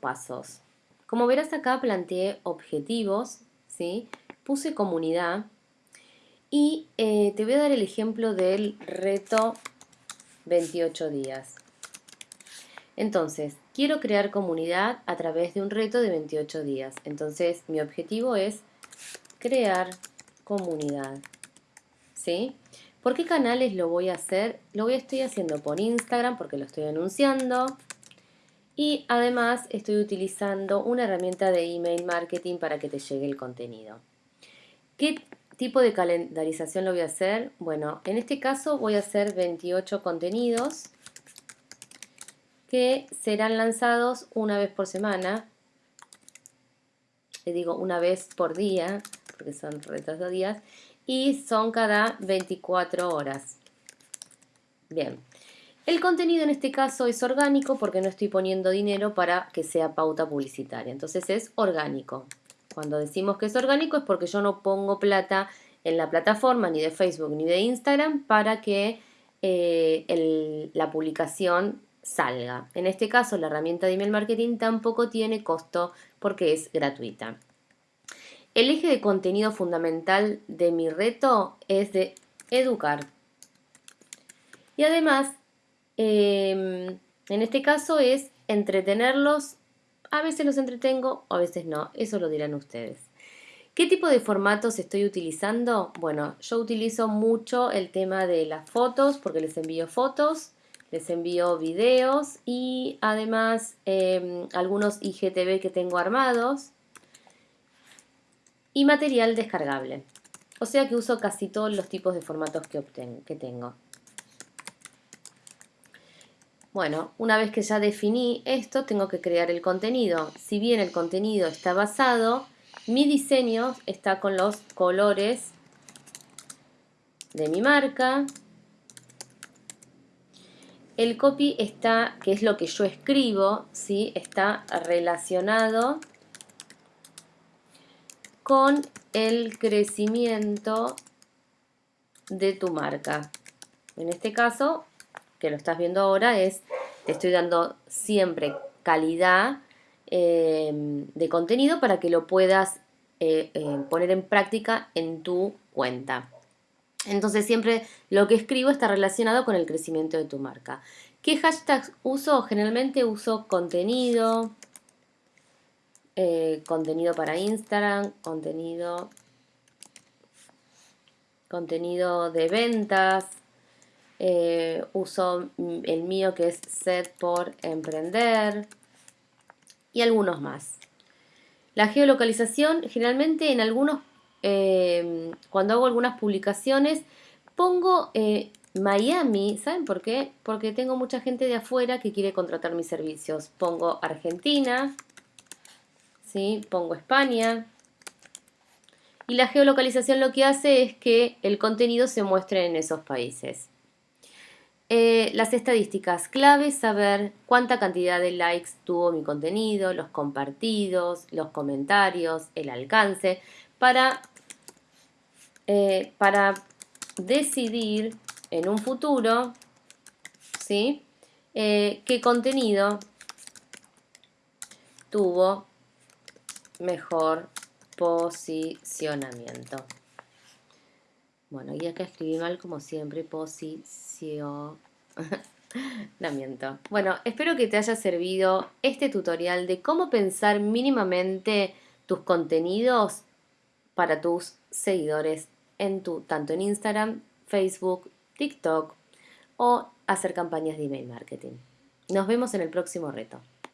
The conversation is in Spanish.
pasos. Como verás acá planteé objetivos, ¿sí? puse comunidad y eh, te voy a dar el ejemplo del reto 28 días. Entonces, quiero crear comunidad a través de un reto de 28 días. Entonces, mi objetivo es crear comunidad. ¿Sí? ¿Por qué canales lo voy a hacer? Lo voy estoy haciendo por Instagram porque lo estoy anunciando. Y además estoy utilizando una herramienta de email marketing para que te llegue el contenido. ¿Qué tipo de calendarización lo voy a hacer? Bueno, en este caso voy a hacer 28 contenidos que serán lanzados una vez por semana. Le digo una vez por día, porque son retos de días, y son cada 24 horas. Bien, el contenido en este caso es orgánico porque no estoy poniendo dinero para que sea pauta publicitaria. Entonces es orgánico. Cuando decimos que es orgánico es porque yo no pongo plata en la plataforma ni de Facebook ni de Instagram para que eh, la publicación salga. En este caso la herramienta de email marketing tampoco tiene costo porque es gratuita. El eje de contenido fundamental de mi reto es de educar. Y además Em, en este caso es entretenerlos. A veces los entretengo, a veces no. Eso lo dirán ustedes. ¿Qué tipo de formatos estoy utilizando? Bueno, yo utilizo mucho el tema de las fotos porque les envío fotos, les envío videos y además em, algunos IGTV que tengo armados y material descargable. O sea que uso casi todos los tipos de formatos que, que tengo. Bueno, una vez que ya definí esto, tengo que crear el contenido. Si bien el contenido está basado, mi diseño está con los colores de mi marca. El copy está, que es lo que yo escribo, ¿sí? está relacionado con el crecimiento de tu marca. En este caso, que lo estás viendo ahora es, te estoy dando siempre calidad em, de contenido para que lo puedas eh, eh, poner en práctica en tu cuenta. Entonces siempre lo que escribo está relacionado con el crecimiento de tu marca. ¿Qué hashtags uso? Generalmente uso contenido, eh, contenido para Instagram, contenido, contenido de ventas, eh, uso el mío que es Set por Emprender y algunos más. La geolocalización, generalmente en algunos, eh, cuando hago algunas publicaciones, pongo eh, Miami, ¿saben por qué? Porque tengo mucha gente de afuera que quiere contratar mis servicios. Pongo Argentina, ¿sí? pongo España. Y la geolocalización lo que hace es que el contenido se muestre en esos países. Eh, las estadísticas clave, saber cuánta cantidad de likes tuvo mi contenido, los compartidos, los comentarios, el alcance, para, eh, para decidir en un futuro ¿sí? Eh, qué contenido tuvo mejor posicionamiento. Bueno, y acá escribí mal como siempre, posicionamiento. Bueno, espero que te haya servido este tutorial de cómo pensar mínimamente tus contenidos para tus seguidores en tu, tanto en Instagram, Facebook, TikTok o hacer campañas de email marketing. Nos vemos en el próximo reto.